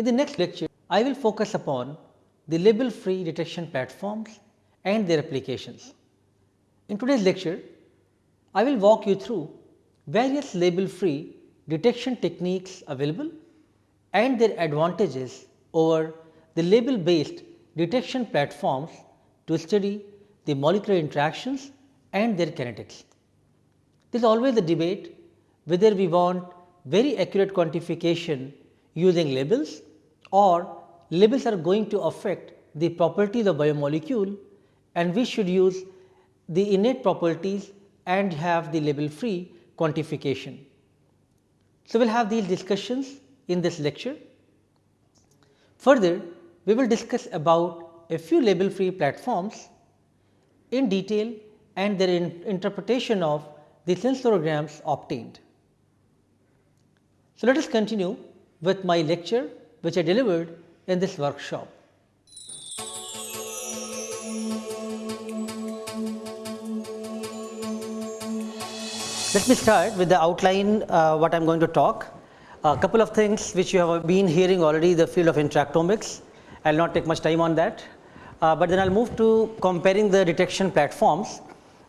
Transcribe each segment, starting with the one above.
In the next lecture, I will focus upon the label free detection platforms and their applications. In today's lecture, I will walk you through various label free detection techniques available and their advantages over the label based detection platforms to study the molecular interactions and their kinetics. There is always a debate whether we want very accurate quantification using labels or labels are going to affect the properties of biomolecule and we should use the innate properties and have the label free quantification. So, we will have these discussions in this lecture. Further, we will discuss about a few label free platforms in detail and their in interpretation of the sensorograms obtained. So, let us continue with my lecture which I delivered in this workshop. Let me start with the outline uh, what I am going to talk. A couple of things which you have been hearing already the field of interactomics. I will not take much time on that, uh, but then I will move to comparing the detection platforms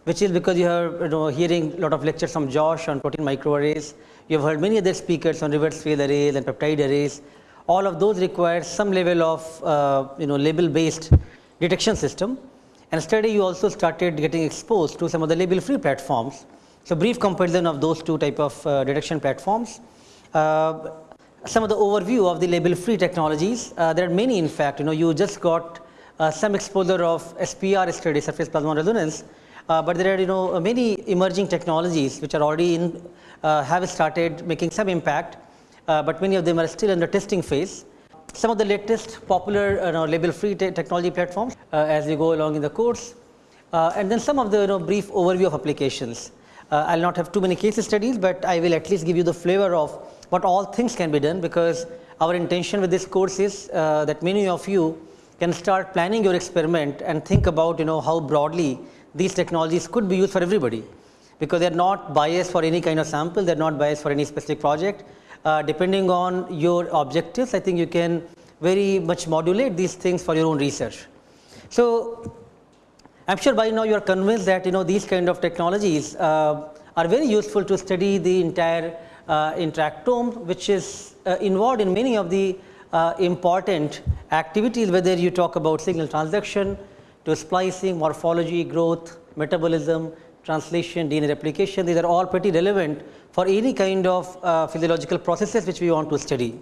which is because you are you know hearing a lot of lectures from Josh on protein microarrays. You have heard many other speakers on reverse phase arrays and peptide arrays. All of those require some level of uh, you know label based detection system and study you also started getting exposed to some of the label free platforms. So, brief comparison of those two type of uh, detection platforms. Uh, some of the overview of the label free technologies, uh, there are many in fact you know you just got uh, some exposure of SPR study surface plasmon resonance uh, but there are you know many emerging technologies which are already in have started making some impact, uh, but many of them are still in the testing phase. Some of the latest popular you know, label free te technology platforms uh, as we go along in the course uh, and then some of the you know brief overview of applications. I will not have too many case studies, but I will at least give you the flavor of what all things can be done because our intention with this course is that many of you can start planning your experiment and think about you know how broadly these technologies could be used for everybody because they are not biased for any kind of sample, they are not biased for any specific project. Uh, depending on your objectives, I think you can very much modulate these things for your own research. So, I am sure by now you are convinced that you know these kind of technologies uh, are very useful to study the entire uh, interactome which is uh, involved in many of the uh, important activities whether you talk about signal transduction, to splicing, morphology, growth, metabolism, translation, DNA replication, these are all pretty relevant for any kind of uh, physiological processes which we want to study.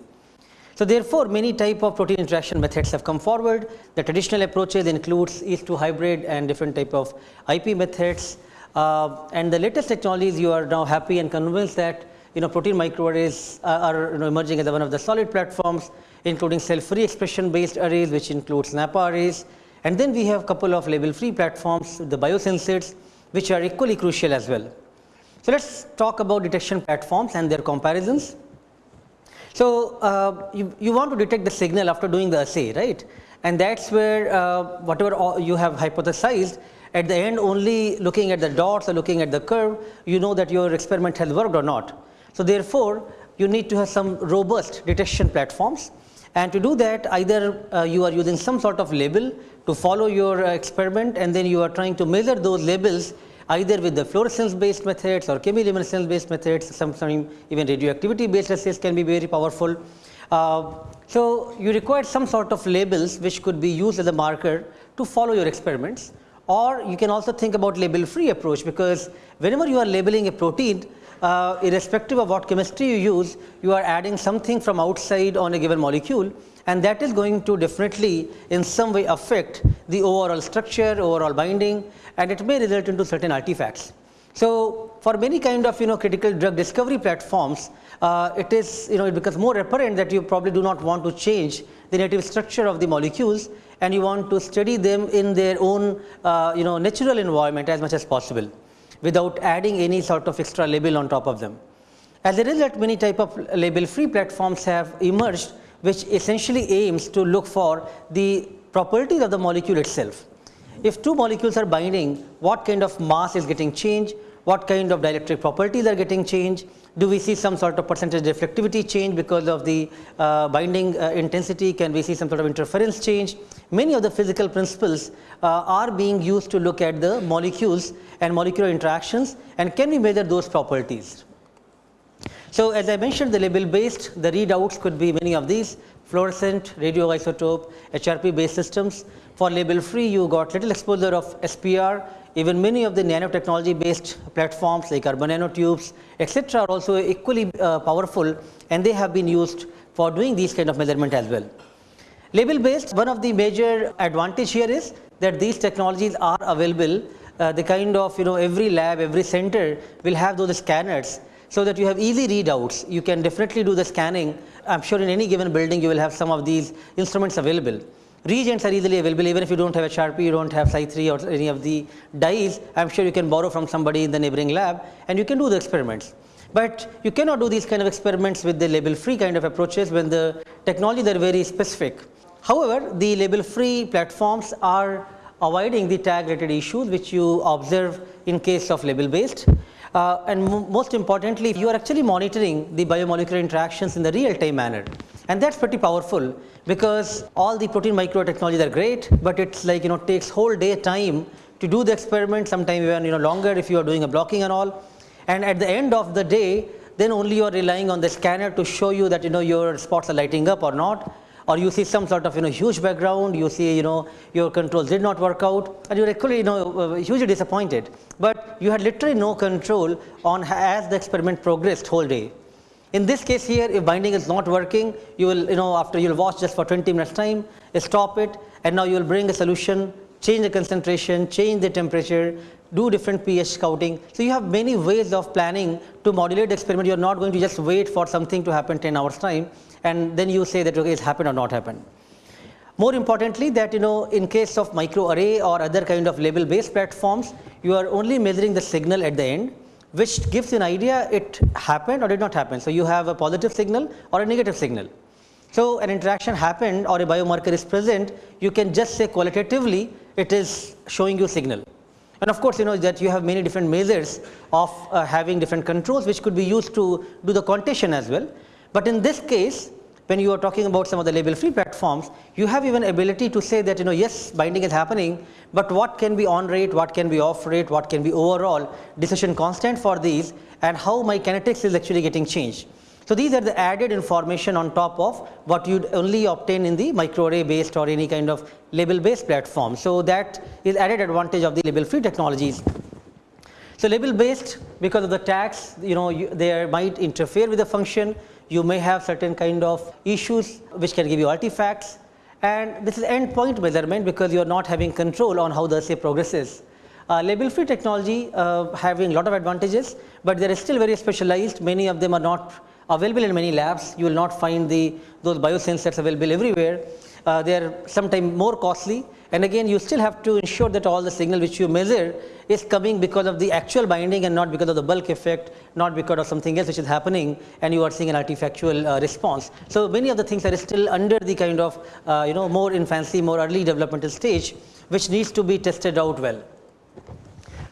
So, therefore, many type of protein interaction methods have come forward. The traditional approaches includes yeast 2 hybrid and different type of IP methods. Uh, and the latest technologies you are now happy and convinced that you know protein microarrays are, are you know, emerging as one of the solid platforms including cell free expression based arrays which includes NAPPA arrays and then we have couple of label free platforms, the biosensors which are equally crucial as well. So, let us talk about detection platforms and their comparisons. So, uh, you, you want to detect the signal after doing the assay, right? And that is where uh, whatever you have hypothesized at the end only looking at the dots or looking at the curve, you know that your experiment has worked or not. So, therefore, you need to have some robust detection platforms and to do that either uh, you are using some sort of label to follow your uh, experiment and then you are trying to measure those labels either with the fluorescence based methods or chemiluminescence based methods sometimes even radioactivity based assays can be very powerful. Uh, so, you require some sort of labels which could be used as a marker to follow your experiments or you can also think about label free approach because whenever you are labeling a protein uh, irrespective of what chemistry you use, you are adding something from outside on a given molecule and that is going to definitely in some way affect the overall structure, overall binding and it may result into certain artifacts. So, for many kind of you know critical drug discovery platforms, uh, it is you know it becomes more apparent that you probably do not want to change the native structure of the molecules and you want to study them in their own uh, you know natural environment as much as possible without adding any sort of extra label on top of them. As a result, many type of label free platforms have emerged which essentially aims to look for the properties of the molecule itself. If two molecules are binding, what kind of mass is getting changed, what kind of dielectric properties are getting changed, do we see some sort of percentage reflectivity change because of the uh, binding uh, intensity, can we see some sort of interference change. Many of the physical principles uh, are being used to look at the molecules and molecular interactions and can we measure those properties. So, as I mentioned the label based the readouts could be many of these fluorescent, radioisotope, HRP based systems. For label free you got little exposure of SPR even many of the nanotechnology based platforms like carbon nanotubes etc., are also equally uh, powerful and they have been used for doing these kind of measurement as well. Label based one of the major advantage here is that these technologies are available uh, the kind of you know every lab every center will have those scanners so that you have easy readouts you can definitely do the scanning I am sure in any given building you will have some of these instruments available. Reagents are easily available even if you do not have a Sharpie, you do not have Cy3 or any of the dyes, I am sure you can borrow from somebody in the neighboring lab and you can do the experiments. But you cannot do these kind of experiments with the label free kind of approaches when the technology they are very specific. However, the label free platforms are avoiding the tag related issues which you observe in case of label based. Uh, and most importantly, you are actually monitoring the biomolecular interactions in the real time manner. And that is pretty powerful because all the protein microtechnologies are great, but it is like you know takes whole day time to do the experiment sometime even you know longer if you are doing a blocking and all. And at the end of the day then only you are relying on the scanner to show you that you know your spots are lighting up or not or you see some sort of you know huge background you see you know your controls did not work out and you are actually you know uh, hugely disappointed. But you had literally no control on as the experiment progressed whole day. In this case here if binding is not working you will you know after you will watch just for 20 minutes time stop it and now you will bring a solution change the concentration change the temperature do different pH scouting. So, you have many ways of planning to modulate the experiment. You are not going to just wait for something to happen 10 hours time and then you say that okay it's happened or not happened. More importantly that you know in case of microarray or other kind of label based platforms you are only measuring the signal at the end which gives you an idea it happened or did not happen. So, you have a positive signal or a negative signal. So, an interaction happened or a biomarker is present you can just say qualitatively it is showing you signal. And of course, you know that you have many different measures of uh, having different controls which could be used to do the quantitation as well. But in this case when you are talking about some of the label free platforms you have even ability to say that you know yes binding is happening but what can be on rate, what can be off rate, what can be overall decision constant for these and how my kinetics is actually getting changed. So, these are the added information on top of what you would only obtain in the microarray based or any kind of label based platform. So, that is added advantage of the label free technologies. So, label based because of the tags you know you, they might interfere with the function you may have certain kind of issues which can give you artifacts and this is endpoint measurement because you are not having control on how the assay progresses. Uh, label free technology uh, having lot of advantages, but they are still very specialized many of them are not available in many labs you will not find the those biosensors available everywhere. Uh, they are sometimes more costly and again you still have to ensure that all the signal which you measure is coming because of the actual binding and not because of the bulk effect, not because of something else which is happening and you are seeing an artifactual uh, response. So, many of the things are still under the kind of uh, you know more infancy, more early developmental stage which needs to be tested out well.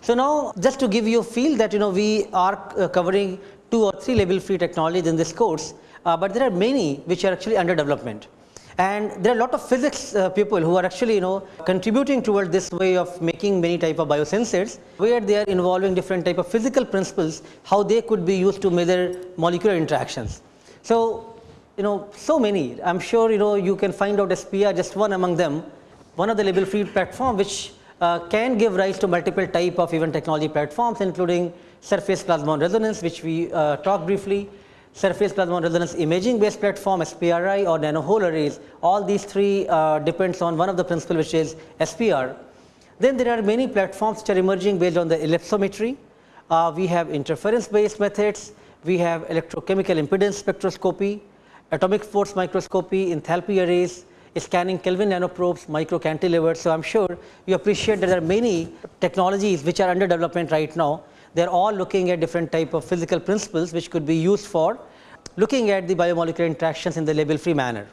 So, now just to give you a feel that you know we are uh, covering 2 or 3 label free technologies in this course, uh, but there are many which are actually under development and there are a lot of physics uh, people who are actually you know contributing toward this way of making many type of biosensors where they are involving different type of physical principles how they could be used to measure molecular interactions. So, you know so many I am sure you know you can find out SPR just one among them one of the label free platform which uh, can give rise to multiple type of even technology platforms including surface plasmon resonance which we uh, talked briefly surface plasmon resonance imaging based platform SPRI or nanohole arrays all these three uh, depends on one of the principle which is SPR. Then there are many platforms which are emerging based on the ellipsometry. Uh, we have interference based methods, we have electrochemical impedance spectroscopy, atomic force microscopy, enthalpy arrays, scanning Kelvin nanoprobes, micro cantilevers. So, I am sure you appreciate that there are many technologies which are under development right now they are all looking at different type of physical principles which could be used for looking at the biomolecular interactions in the label free manner.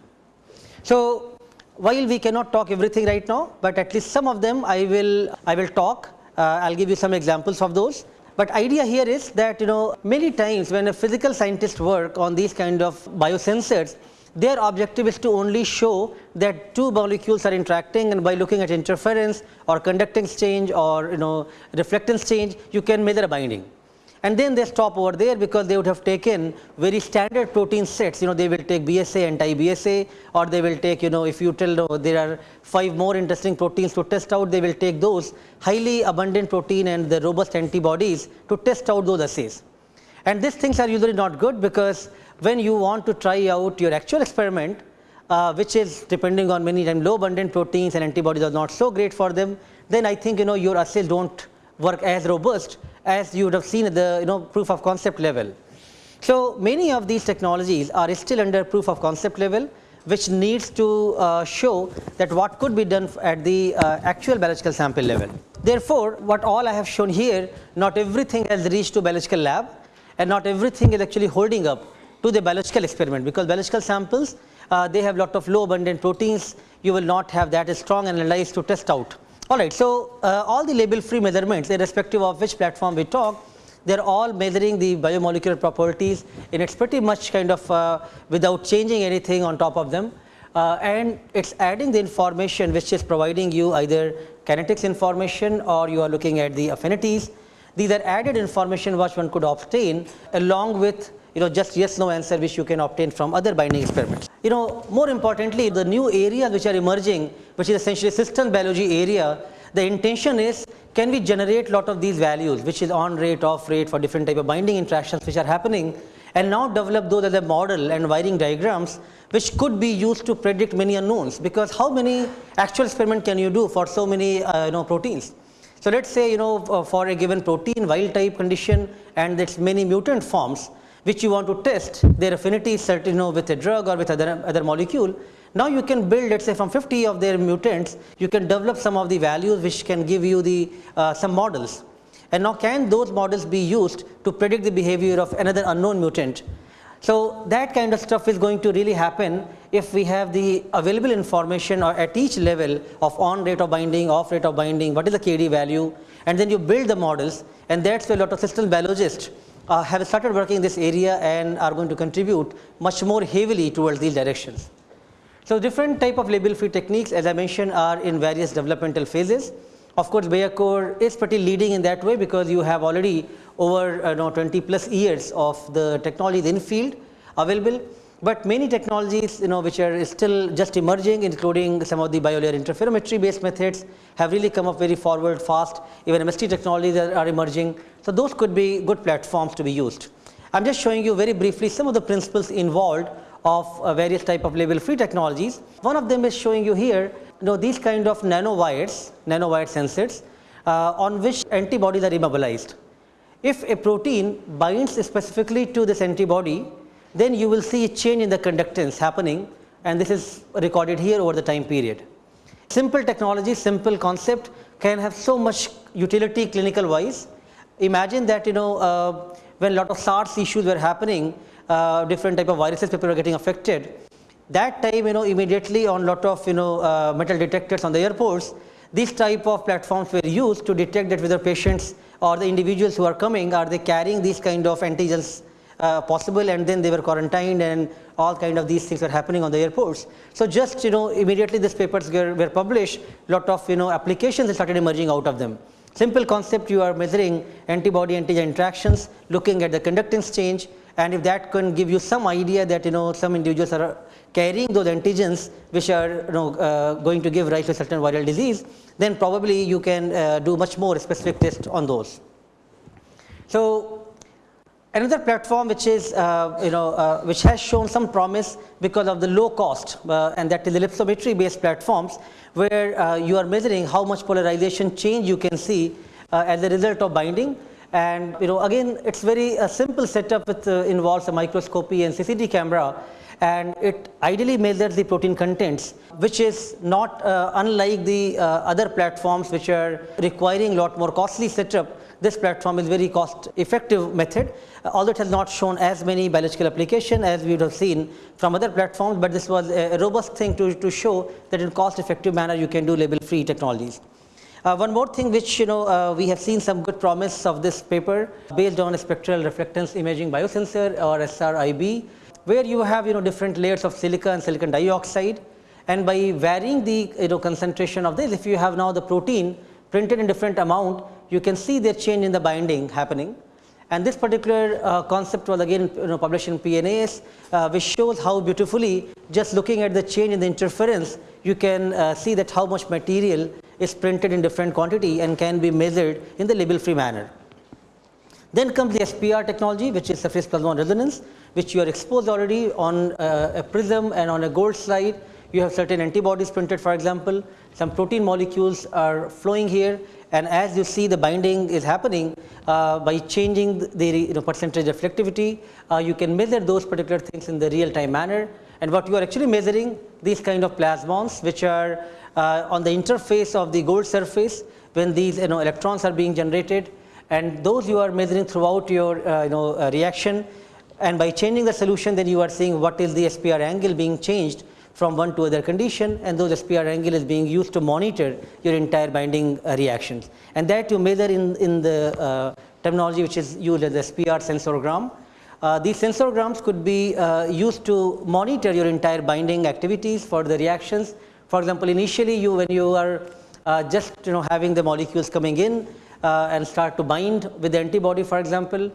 So, while we cannot talk everything right now, but at least some of them I will I will talk uh, I will give you some examples of those But idea here is that you know many times when a physical scientist work on these kind of biosensors, their objective is to only show that two molecules are interacting and by looking at interference or conductance change or you know reflectance change, you can measure binding. And then they stop over there because they would have taken very standard protein sets. You know they will take BSA anti BSA or they will take you know if you tell no, there are five more interesting proteins to test out they will take those highly abundant protein and the robust antibodies to test out those assays. And these things are usually not good because when you want to try out your actual experiment uh, which is depending on many times low abundant proteins and antibodies are not so great for them then I think you know your assays do not work as robust as you would have seen at the you know proof of concept level. So, many of these technologies are still under proof of concept level which needs to uh, show that what could be done at the uh, actual biological sample level. Therefore, what all I have shown here not everything has reached to biological lab and not everything is actually holding up to the biological experiment because biological samples uh, they have lot of low abundant proteins you will not have that strong analyte to test out. Alright, so uh, all the label free measurements irrespective of which platform we talk, they are all measuring the biomolecular properties and it is pretty much kind of uh, without changing anything on top of them uh, and it is adding the information which is providing you either kinetics information or you are looking at the affinities. These are added information which one could obtain along with you know just yes no answer which you can obtain from other binding experiments. You know more importantly the new areas which are emerging which is essentially systems biology area the intention is can we generate a lot of these values which is on rate off rate for different type of binding interactions which are happening and now develop those as a model and wiring diagrams which could be used to predict many unknowns because how many actual experiment can you do for so many uh, you know proteins. So, let us say you know uh, for a given protein wild type condition and its many mutant forms which you want to test their affinity certain you know with a drug or with other, other molecule. Now you can build let us say from 50 of their mutants you can develop some of the values which can give you the uh, some models and now can those models be used to predict the behavior of another unknown mutant. So, that kind of stuff is going to really happen if we have the available information or at each level of on rate of binding, off rate of binding, what is the KD value and then you build the models and that is where a lot of system biologists uh, have started working in this area and are going to contribute much more heavily towards these directions. So, different type of label free techniques as I mentioned are in various developmental phases. Of course, Biacore is pretty leading in that way because you have already over uh, know, 20 plus years of the technology in field available but many technologies you know which are still just emerging including some of the biolayer interferometry based methods have really come up very forward fast even MST technologies are, are emerging. So, those could be good platforms to be used. I am just showing you very briefly some of the principles involved of uh, various type of label free technologies. One of them is showing you here you know these kind of nanowires, nanowire sensors uh, on which antibodies are immobilized. If a protein binds specifically to this antibody then you will see a change in the conductance happening and this is recorded here over the time period. Simple technology, simple concept can have so much utility clinical wise. Imagine that you know uh, when lot of SARS issues were happening, uh, different type of viruses people were getting affected. That time you know immediately on lot of you know uh, metal detectors on the airports, these type of platforms were used to detect that whether patients or the individuals who are coming are they carrying these kind of antigens uh, possible and then they were quarantined and all kind of these things were happening on the airports. So, just you know immediately these papers were, were published lot of you know applications started emerging out of them. Simple concept you are measuring antibody antigen interactions looking at the conductance change and if that can give you some idea that you know some individuals are carrying those antigens which are you know uh, going to give rise to certain viral disease then probably you can uh, do much more specific test on those. So, Another platform which is uh, you know uh, which has shown some promise because of the low cost uh, and that is ellipsometry based platforms where uh, you are measuring how much polarization change you can see uh, as a result of binding. And you know again it's very uh, simple setup with involves a microscopy and CCD camera and it ideally measures the protein contents which is not unlike the other platforms which are requiring a lot more costly setup this platform is very cost effective method although it has not shown as many biological application as we would have seen from other platforms, but this was a robust thing to, to show that in cost effective manner you can do label free technologies. Uh, one more thing which you know uh, we have seen some good promise of this paper based on spectral reflectance imaging biosensor or SRIB where you have you know different layers of silica and silicon dioxide and by varying the you know concentration of this if you have now the protein printed in different amount you can see the change in the binding happening. And this particular uh, concept was again you know, published in PNAS uh, which shows how beautifully just looking at the change in the interference you can uh, see that how much material is printed in different quantity and can be measured in the label free manner. Then comes the SPR technology which is surface plasmon resonance which you are exposed already on uh, a prism and on a gold slide. You have certain antibodies printed for example. Some protein molecules are flowing here and as you see the binding is happening uh, by changing the you know, percentage reflectivity uh, you can measure those particular things in the real time manner. And what you are actually measuring these kind of plasmons which are uh, on the interface of the gold surface when these you know electrons are being generated. And those you are measuring throughout your uh, you know uh, reaction. And by changing the solution then you are seeing what is the SPR angle being changed from one to other condition and those SPR angle is being used to monitor your entire binding uh, reactions and that you measure in, in the uh, terminology which is used as SPR sensorgram. Uh, these sensorgrams could be uh, used to monitor your entire binding activities for the reactions for example, initially you when you are uh, just you know having the molecules coming in uh, and start to bind with the antibody for example,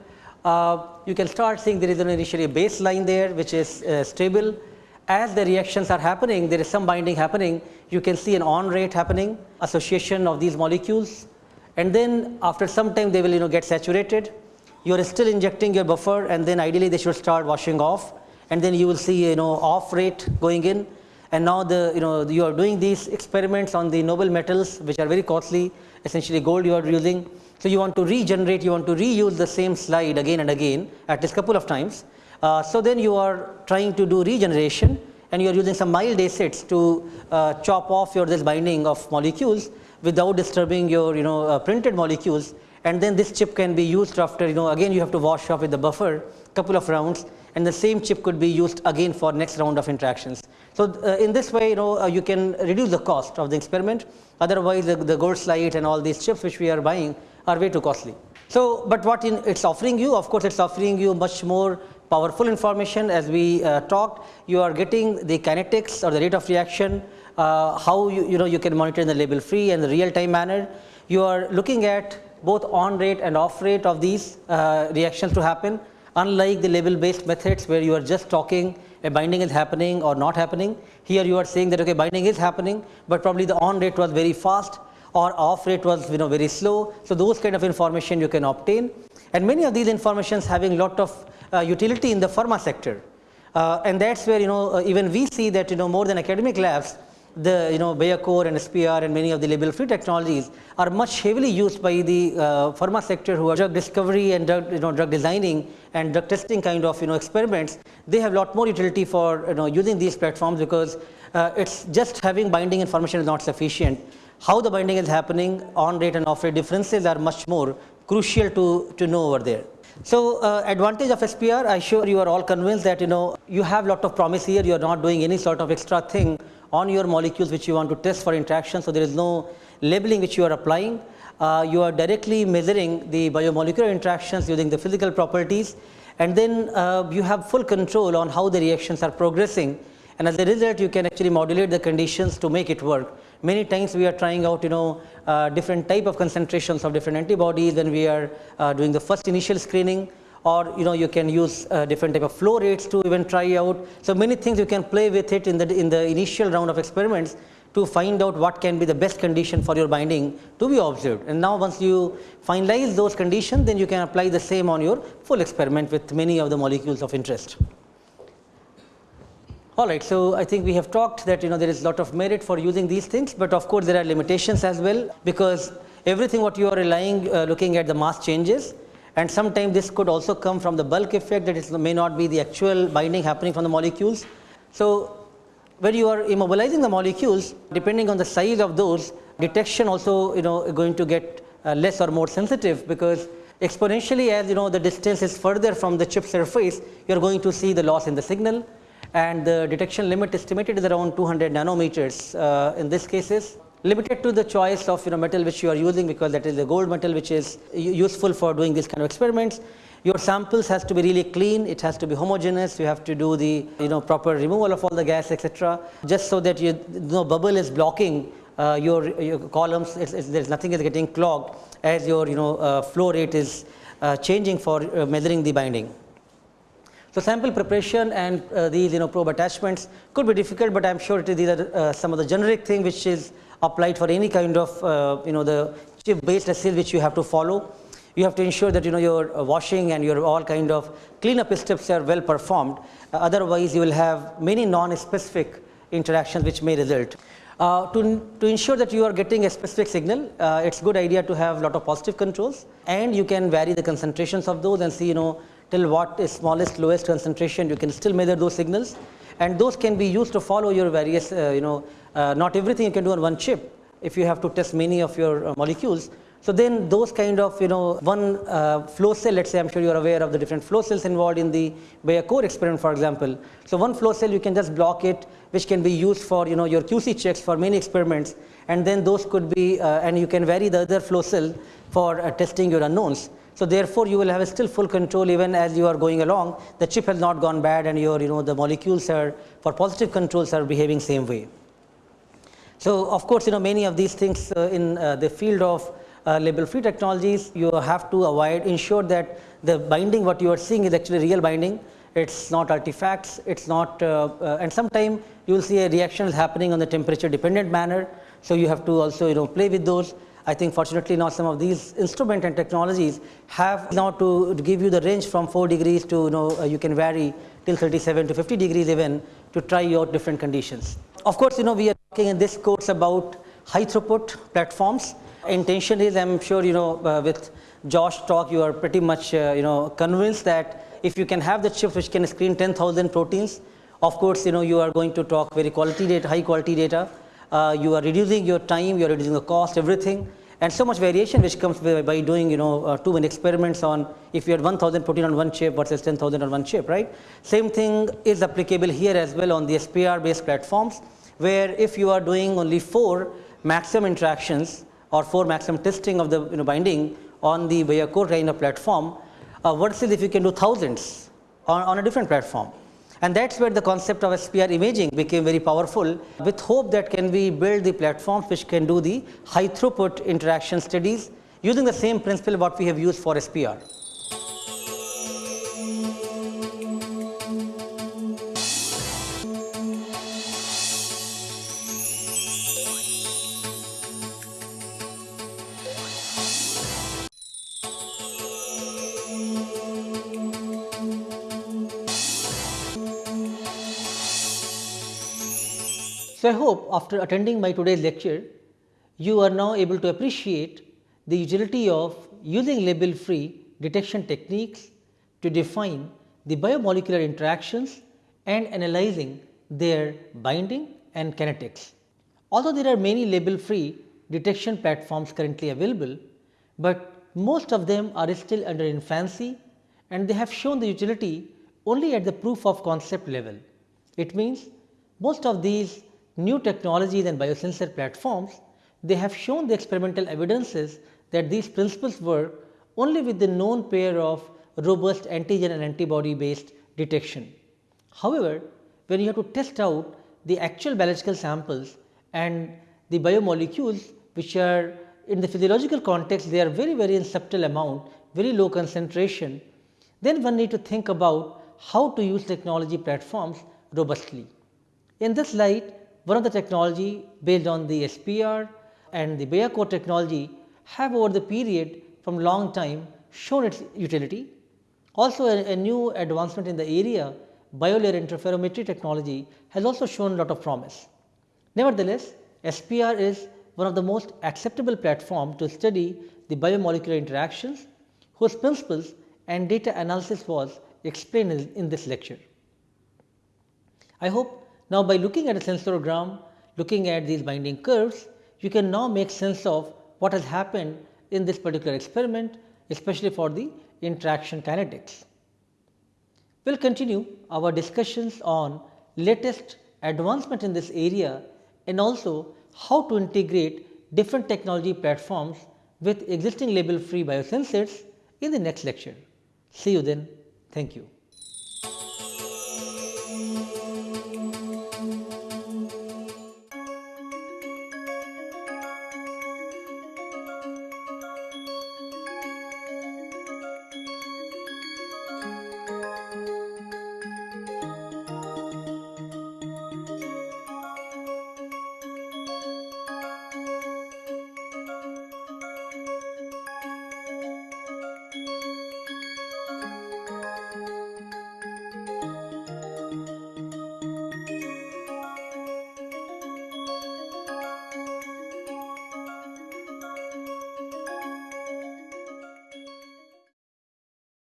you can start seeing there is an initially baseline there which is stable. As the reactions are happening, there is some binding happening, you can see an on rate happening, association of these molecules and then after some time they will you know get saturated. You are still injecting your buffer and then ideally they should start washing off and then you will see you know off rate going in and now the you know you are doing these experiments on the noble metals which are very costly essentially gold you are using. So, you want to regenerate you want to reuse the same slide again and again at least couple of times. Uh, so, then you are trying to do regeneration and you are using some mild acids to uh, chop off your this binding of molecules without disturbing your you know uh, printed molecules and then this chip can be used after you know again you have to wash off with the buffer couple of rounds and the same chip could be used again for next round of interactions. So, uh, in this way you know uh, you can reduce the cost of the experiment otherwise the, the gold slide and all these chips which we are buying are way too costly. So, but what in it's offering you of course it's offering you much more powerful information as we uh, talked you are getting the kinetics or the rate of reaction uh, how you, you know you can monitor in the label free and the real time manner you are looking at both on rate and off rate of these uh, reactions to happen unlike the label based methods where you are just talking a binding is happening or not happening. Here you are saying that okay binding is happening, but probably the on rate was very fast or off rate was you know very slow. So, those kind of information you can obtain and many of these informations having lot of utility in the pharma sector. Uh, and that is where you know uh, even we see that you know more than academic labs the you know Biacore and SPR and many of the label free technologies are much heavily used by the uh, pharma sector who are drug discovery and drug you know drug designing and drug testing kind of you know experiments. They have lot more utility for you know using these platforms because uh, it's just having binding information is not sufficient. How the binding is happening on rate and off rate differences are much more crucial to to know over there so, uh, advantage of SPR I sure you are all convinced that you know you have lot of promise here you are not doing any sort of extra thing on your molecules which you want to test for interaction. So, there is no labeling which you are applying. Uh, you are directly measuring the biomolecular interactions using the physical properties and then uh, you have full control on how the reactions are progressing and as a result you can actually modulate the conditions to make it work. Many times we are trying out you know uh, different type of concentrations of different antibodies when we are uh, doing the first initial screening or you know you can use uh, different type of flow rates to even try out. So, many things you can play with it in the in the initial round of experiments to find out what can be the best condition for your binding to be observed and now once you finalize those conditions then you can apply the same on your full experiment with many of the molecules of interest. Alright, so I think we have talked that you know there is a lot of merit for using these things, but of course there are limitations as well because everything what you are relying uh, looking at the mass changes and sometimes this could also come from the bulk effect that it may not be the actual binding happening from the molecules. So, when you are immobilizing the molecules depending on the size of those detection also you know going to get uh, less or more sensitive because exponentially as you know the distance is further from the chip surface you are going to see the loss in the signal and the detection limit estimated is around 200 nanometers uh, in this cases limited to the choice of you know metal which you are using because that is the gold metal which is useful for doing these kind of experiments. Your samples has to be really clean, it has to be homogeneous, you have to do the you know proper removal of all the gas etc. just so that you no bubble is blocking uh, your, your columns, it's, it's, there's nothing is getting clogged as your you know uh, flow rate is uh, changing for uh, measuring the binding. So, sample preparation and uh, these you know probe attachments could be difficult, but I am sure these are uh, some of the generic thing which is applied for any kind of uh, you know the chip based assay which you have to follow. You have to ensure that you know your uh, washing and your all kind of cleanup steps are well performed. Uh, otherwise, you will have many non-specific interactions which may result. Uh, to, to ensure that you are getting a specific signal, uh, it's good idea to have lot of positive controls and you can vary the concentrations of those and see you know till what is smallest lowest concentration you can still measure those signals and those can be used to follow your various uh, you know uh, not everything you can do on one chip if you have to test many of your uh, molecules. So, then those kind of you know one uh, flow cell let us say I am sure you are aware of the different flow cells involved in the Biacore experiment for example. So, one flow cell you can just block it which can be used for you know your QC checks for many experiments and then those could be uh, and you can vary the other flow cell for uh, testing your unknowns. So, therefore, you will have still full control even as you are going along the chip has not gone bad and your you know the molecules are for positive controls are behaving same way. So, of course, you know many of these things uh, in uh, the field of uh, label free technologies you have to avoid ensure that the binding what you are seeing is actually real binding it is not artifacts it is not uh, uh, and sometime you will see a reaction is happening on the temperature dependent manner. So, you have to also you know play with those I think fortunately now some of these instrument and technologies have now to, give you the range from 4 degrees to you know uh, you can vary till 37 to 50 degrees even to try out different conditions. Of course, you know we are talking in this course about high throughput platforms. Intention is I am sure you know uh, with Josh talk you are pretty much uh, you know convinced that if you can have the chips which can screen 10,000 proteins of course, you know you are going to talk very quality data, high quality data uh, you are reducing your time, you are reducing the cost, everything and so much variation which comes by, doing you know uh, too many experiments on if you had 1000 protein on one chip versus 10000 on one chip right. Same thing is applicable here as well on the SPR based platforms where if you are doing only 4 maximum interactions or 4 maximum testing of the you know binding on the Biacore kind of platform uh, versus if you can do thousands on, on a different platform. And that is where the concept of SPR imaging became very powerful with hope that can we build the platforms which can do the high throughput interaction studies using the same principle what we have used for SPR. I hope after attending my today's lecture, you are now able to appreciate the utility of using label free detection techniques to define the biomolecular interactions and analyzing their binding and kinetics. Although there are many label free detection platforms currently available, but most of them are still under infancy and they have shown the utility only at the proof of concept level. It means most of these new technologies and biosensor platforms, they have shown the experimental evidences that these principles work only with the known pair of robust antigen and antibody based detection. However, when you have to test out the actual biological samples and the biomolecules which are in the physiological context they are very very in subtle amount, very low concentration, then one need to think about how to use technology platforms robustly. In this light, one of the technology based on the SPR and the Biacore technology have over the period from long time shown its utility. Also a, a new advancement in the area biolayer interferometry technology has also shown a lot of promise. Nevertheless, SPR is one of the most acceptable platform to study the biomolecular interactions whose principles and data analysis was explained in this lecture. I hope now, by looking at a sensorogram, looking at these binding curves, you can now make sense of what has happened in this particular experiment, especially for the interaction kinetics. We will continue our discussions on latest advancement in this area and also how to integrate different technology platforms with existing label-free biosensors in the next lecture. See you then. Thank you.